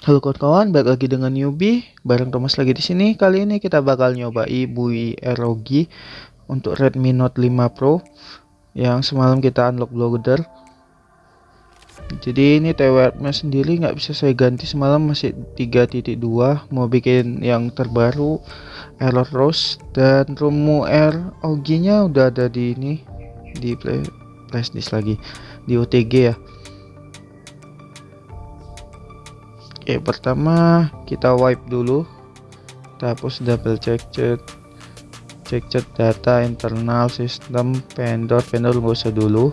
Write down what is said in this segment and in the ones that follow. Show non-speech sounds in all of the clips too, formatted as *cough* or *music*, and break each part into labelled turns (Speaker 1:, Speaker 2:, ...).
Speaker 1: Halo kawan-kawan, balik lagi dengan newbie bareng Thomas lagi di sini. Kali ini kita bakal nyoba Bui ROG untuk Redmi Note 5 Pro yang semalam kita unlock blogger. Jadi ini TWR-nya sendiri nggak bisa saya ganti semalam masih 3.2 mau bikin yang terbaru error rose dan ROM ROG-nya udah ada di ini di play flash disk lagi di OTG ya. Oke, pertama kita wipe dulu. Kita hapus double check chat. Cek chat data internal sistem vendor vendor nggak usah dulu.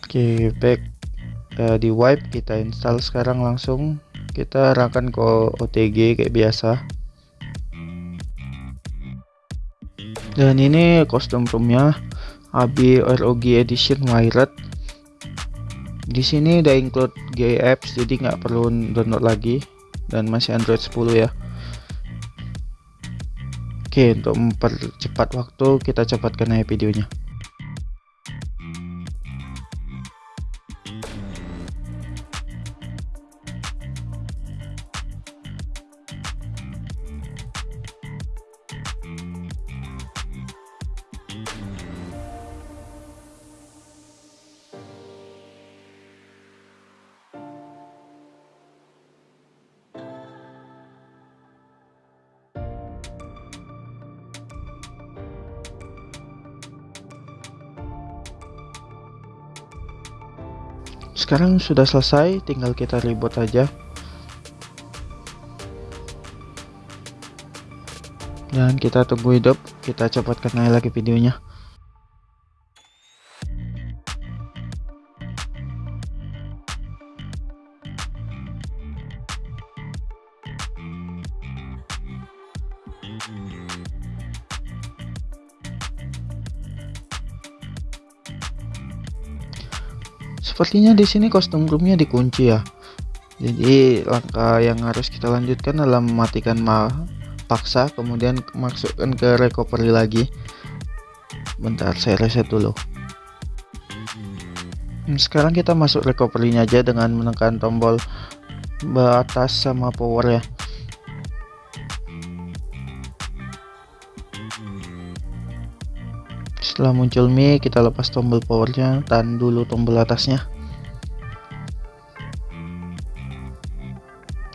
Speaker 1: Oke, back uh, di wipe kita install sekarang langsung kita arahkan ke OTG kayak biasa. Dan ini custom roomnya AB ROG Edition Wired di sini udah include GA apps jadi nggak perlu download lagi. Dan masih Android 10 ya. Oke untuk mempercepat waktu kita cepatkan aja videonya sekarang sudah selesai tinggal kita reboot aja. Dan kita tunggu hidup kita cepatkan lagi videonya Sepertinya di sini kostum roomnya dikunci ya. Jadi langkah yang harus kita lanjutkan adalah mematikan ma paksa, kemudian masukkan ke recovery lagi. Bentar, saya reset dulu. Hmm, sekarang kita masuk recovery-nya aja dengan menekan tombol batas sama power ya. setelah muncul mie kita lepas tombol powernya tahan dulu tombol atasnya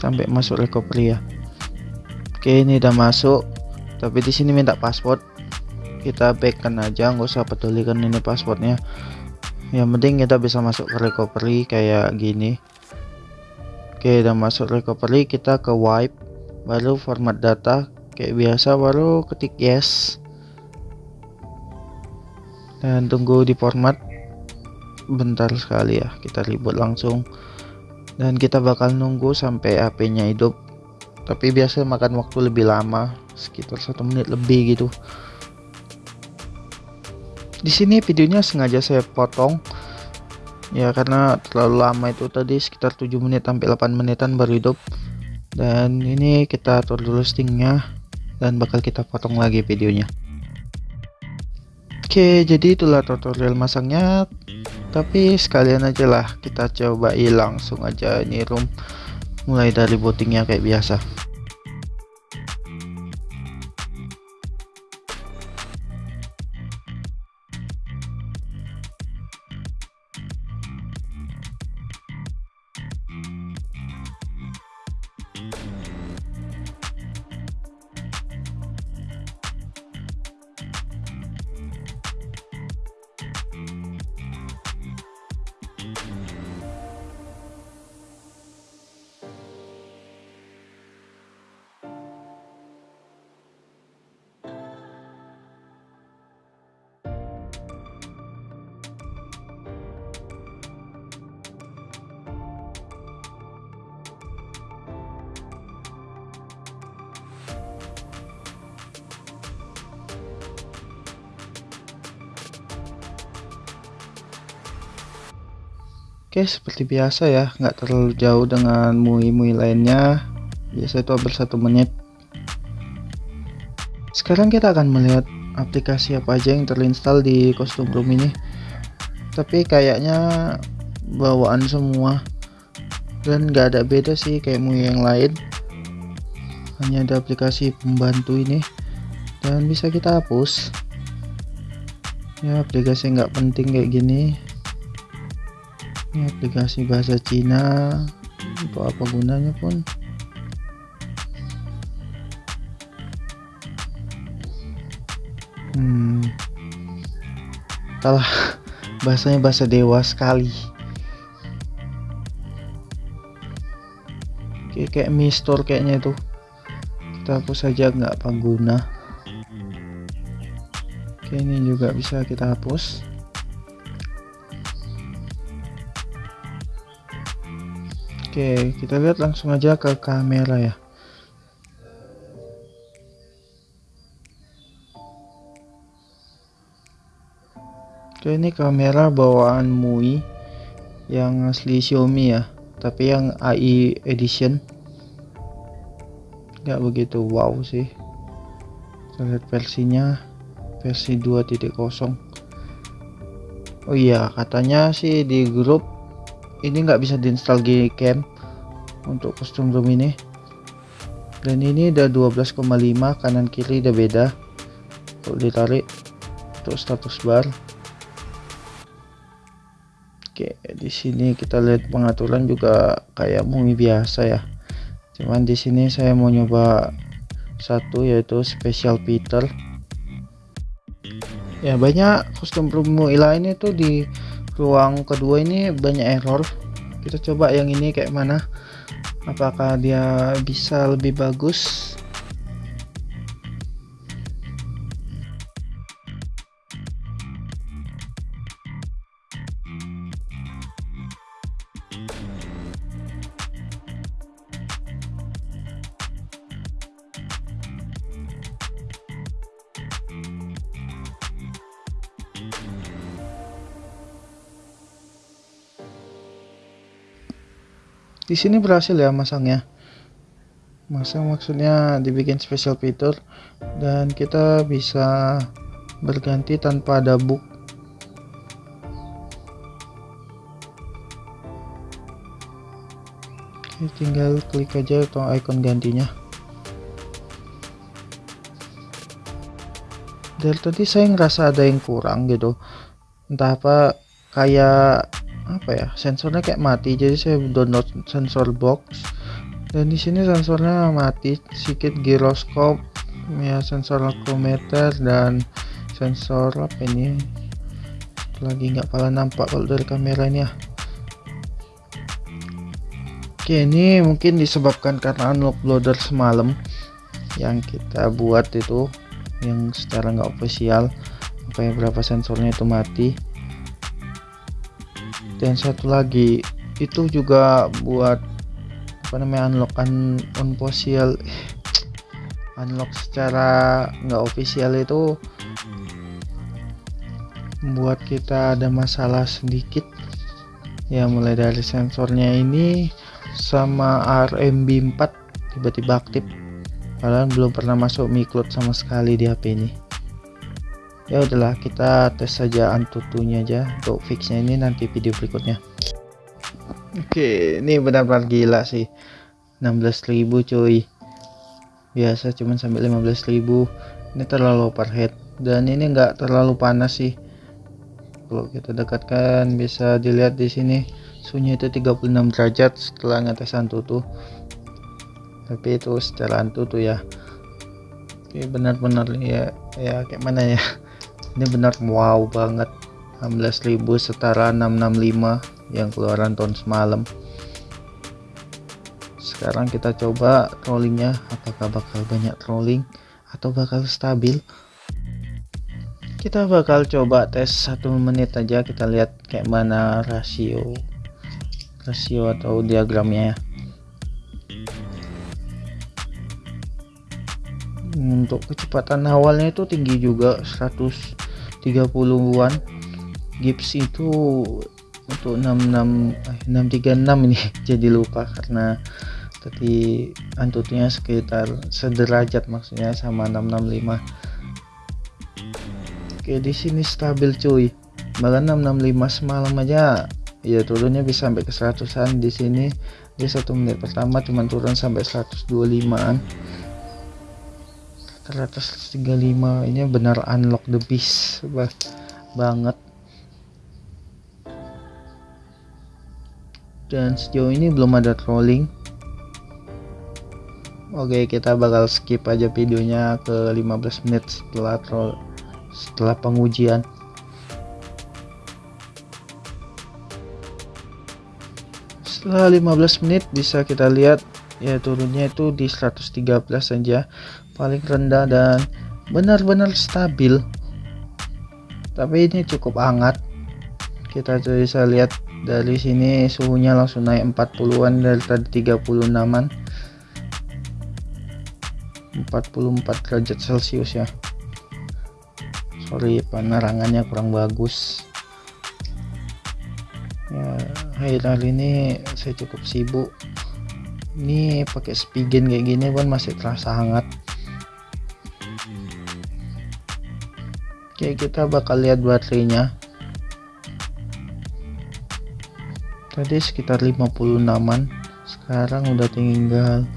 Speaker 1: sampai masuk recovery ya. Oke ini udah masuk. Tapi di sini minta password. Kita backkan aja nggak usah pedulikan ini passwordnya. Yang penting kita bisa masuk ke recovery kayak gini. Oke udah masuk recovery kita ke wipe. Baru format data kayak biasa baru ketik yes. Dan tunggu di format. Bentar sekali ya kita ribut langsung dan kita bakal nunggu sampai HP nya hidup. Tapi biasa makan waktu lebih lama sekitar satu menit lebih gitu. Di sini videonya sengaja saya potong. Ya karena terlalu lama itu tadi sekitar 7 menit sampai 8 menitan baru hidup. Dan ini kita atur dulu stingnya dan bakal kita potong lagi videonya. Oke jadi itulah tutorial masangnya tapi sekalian aja lah kita coba langsung aja ini room mulai dari bootingnya kayak biasa Oke seperti biasa ya nggak terlalu jauh dengan mui-mui lainnya. Biasa itu hampir satu menit. Sekarang kita akan melihat aplikasi apa aja yang terinstall di kostum room ini. Tapi kayaknya bawaan semua. Dan nggak ada beda sih kayak MUI yang lain. Hanya ada aplikasi pembantu ini. Dan bisa kita hapus. Ya aplikasi nggak penting kayak gini ini aplikasi bahasa Cina untuk apa gunanya pun. Hmm. Salah *laughs* bahasanya bahasa dewa sekali. Kayak kayak mistor kayaknya itu. Kita hapus saja nggak pengguna. Oke ini juga bisa kita hapus oke kita lihat langsung aja ke kamera ya. Oke ini kamera bawaan MUI yang asli Xiaomi ya tapi yang AI edition. Nggak begitu wow sih. Kita lihat versinya versi 2.0 oh iya katanya sih di grup ini nggak bisa diinstal Gcam untuk custom room ini dan ini udah 12,5 kanan kiri udah beda kalau ditarik untuk status bar Oke, di sini kita lihat pengaturan juga kayak mumi biasa ya. Cuman di sini saya mau nyoba satu yaitu special Peter. Ya banyak custom MUI lain itu di ruang kedua ini banyak error. Kita coba yang ini kayak mana. Apakah dia bisa lebih bagus di sini berhasil ya masangnya. Masang maksudnya dibikin special fitur. Dan kita bisa berganti tanpa ada book Oke, tinggal klik aja atau icon gantinya. Dari tadi saya ngerasa ada yang kurang gitu. Entah apa kayak apa ya sensornya kayak mati jadi saya download sensor box. Dan di sini sensornya mati sedikit giroskop ya sensor alkometer dan sensor apa ini lagi nggak pala nampak kalau dari kamera ini ya. Oke ini mungkin disebabkan karena unlock loader semalam yang kita buat itu yang secara nggak official makanya berapa sensornya itu mati dan satu lagi itu juga buat apa namanya unlock un unofficial *tsk* unlock secara nggak official itu membuat kita ada masalah sedikit. Ya mulai dari sensornya ini sama RMB 4 tiba-tiba aktif. Padahal belum pernah masuk micloud sama sekali di HP ini ya udahlah kita tes saja antutunya aja untuk fixnya ini nanti video berikutnya. Oke ini benar-benar gila sih. 16.000 cuy. Biasa cuman sampai 15.000 ini terlalu overhead. Dan ini enggak terlalu panas sih. Kalau kita dekatkan bisa dilihat di sini suhunya itu 36 derajat setelah ngetes antutu. Tapi itu setelah antutu ya. Oke benar-benar ya ya kayak mana ya ini benar wow banget. 16.000 setara 665 yang keluaran tahun semalam. Sekarang kita coba trollingnya apakah bakal banyak trolling atau bakal stabil? Kita bakal coba tes satu menit aja kita lihat kayak mana rasio rasio atau diagramnya ya untuk kecepatan awalnya itu tinggi juga 130-an gips itu untuk 66 eh, 636 ini *laughs* jadi lupa karena tadi antutnya sekitar sederajat maksudnya sama 665 oke di sini stabil cuy. Bahkan 665 semalam aja ya turunnya bisa sampai ke 100an di sini di satu menit pertama cuma turun sampai 125an 135 ini benar unlock the beast bah, banget. Dan sejauh ini belum ada trolling. Oke kita bakal skip aja videonya ke 15 menit setelah troll setelah pengujian. Setelah 15 menit bisa kita lihat ya turunnya itu di 113 saja paling rendah dan benar-benar stabil. Tapi ini cukup hangat. Kita bisa lihat dari sini suhunya langsung naik 40-an dari tadi 36an 44 derajat celcius ya. Sorry penerangannya kurang bagus. Ya akhir-akhir ini saya cukup sibuk. Ini pakai spigen kayak gini pun masih terasa hangat oke kita bakal lihat baterainya. Tadi sekitar 56an sekarang udah tinggal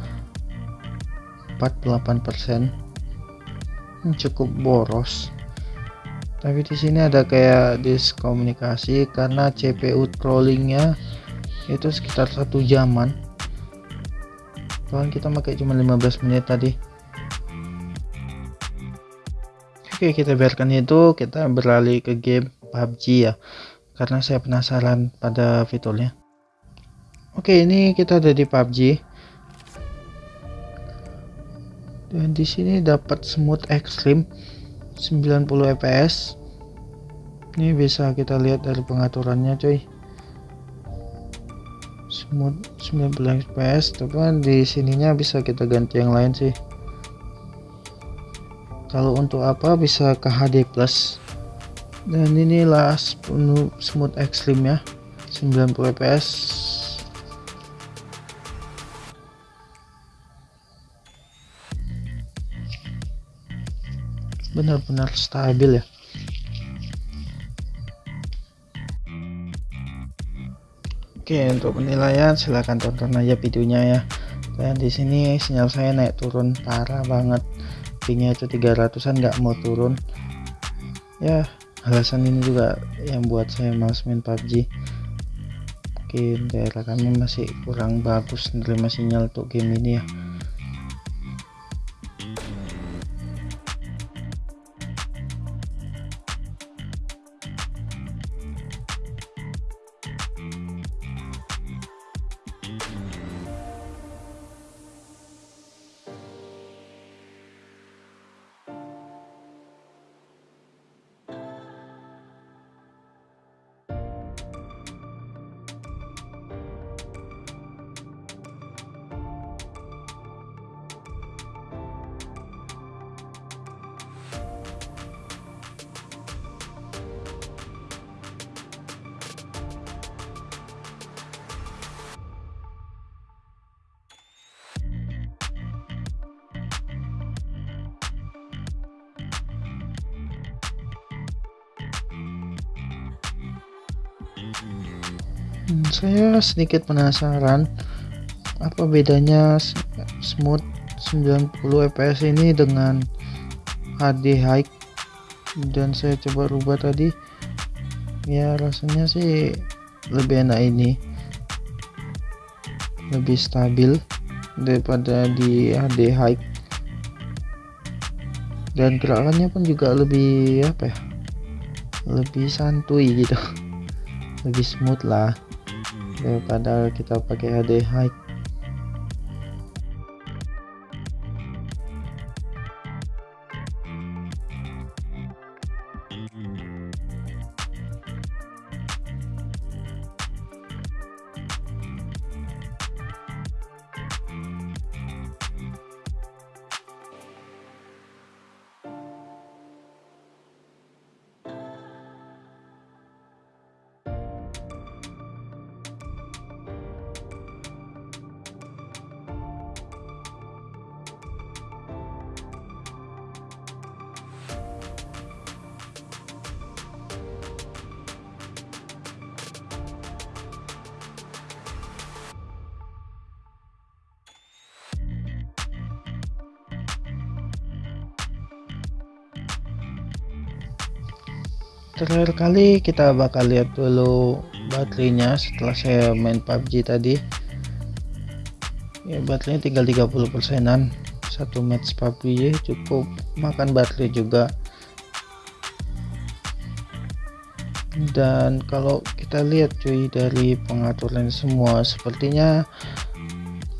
Speaker 1: 48% cukup boros. Tapi di sini ada kayak diskomunikasi karena CPU trollingnya itu sekitar satu jaman. Tuhan kita pakai cuma 15 menit tadi oke kita biarkan itu. Kita beralih ke game PUBG ya. Karena saya penasaran pada fiturnya. Oke ini kita ada di PUBG dan di sini dapat smooth extreme 90 fps ini bisa kita lihat dari pengaturannya coy smooth 90 fps tapi di sininya bisa kita ganti yang lain sih kalau untuk apa bisa ke HD plus. Dan inilah smooth extreme ya 90 fps benar-benar stabil ya. Oke untuk penilaian silahkan tonton aja videonya ya. Dan di sini sinyal saya naik turun parah banget pingnya itu 300an nggak mau turun. Ya alasan ini juga yang buat saya males main PUBG mungkin daerah kami masih kurang bagus menerima sinyal untuk game ini ya Hmm, saya sedikit penasaran apa bedanya smooth 90 fps ini dengan HD high? Dan saya coba rubah tadi ya rasanya sih lebih enak ini. Lebih stabil daripada di HD high. Dan gerakannya pun juga lebih apa ya lebih santuy gitu lebih smooth lah. Daripada kita pakai HD high terakhir kali kita bakal lihat dulu baterainya setelah saya main PUBG tadi. Ya baterainya tinggal 30 persenan. Satu match PUBG cukup makan baterai juga. Dan kalau kita lihat cuy dari pengaturan semua sepertinya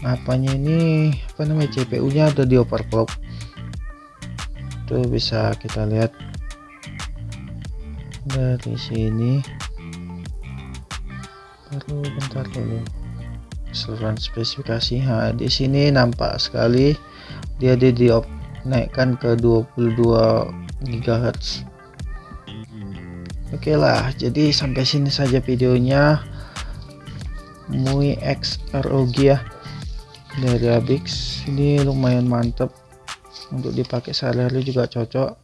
Speaker 1: apanya ini apa namanya CPU nya ada di overclock. Tuh bisa kita lihat dari sini. Perlu bentar dulu. Keseluruhan spesifikasi nah, di sini nampak sekali. Dia di naikkan ke 22 GHz Oke lah jadi sampai sini saja videonya. MUI X ROG ya. Dari Abix ini lumayan mantep. Untuk dipakai sehari-hari juga cocok